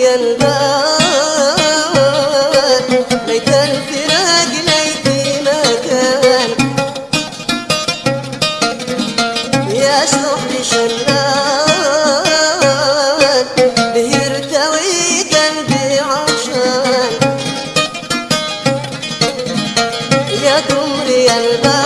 خطي البال ليت الفراق يا يرتوي قلبي يا قمري البال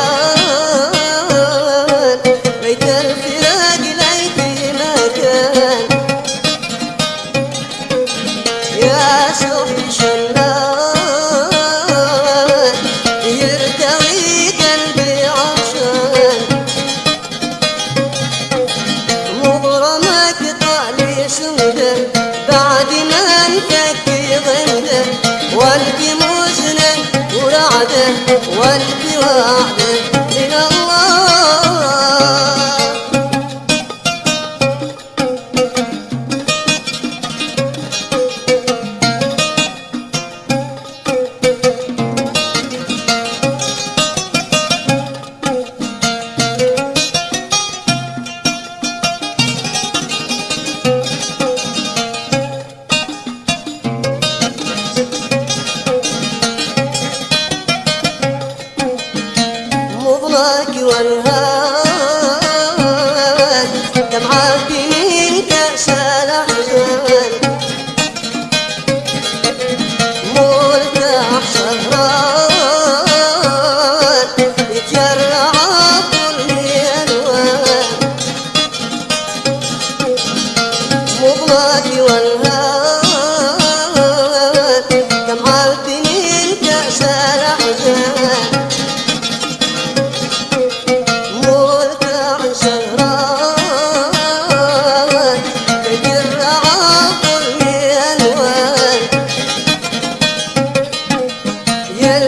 بعد ما انفك غنده والقي مزنا ورعده والقي وعده. مضناك والهان دمعات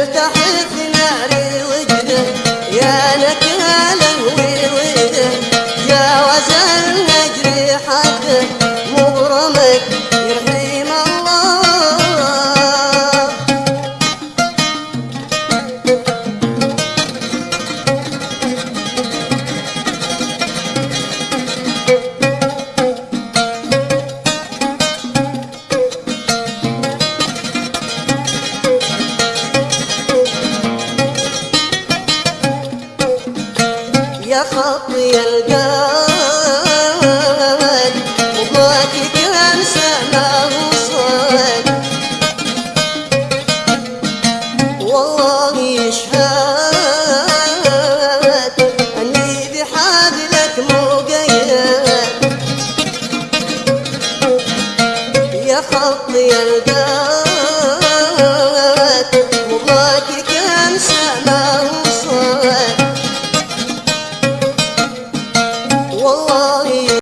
يلتحف يا خطي القلب وباك تنسى ما وصل والله يشهد أني بحالك مو قيد. يا خطي القلب وباك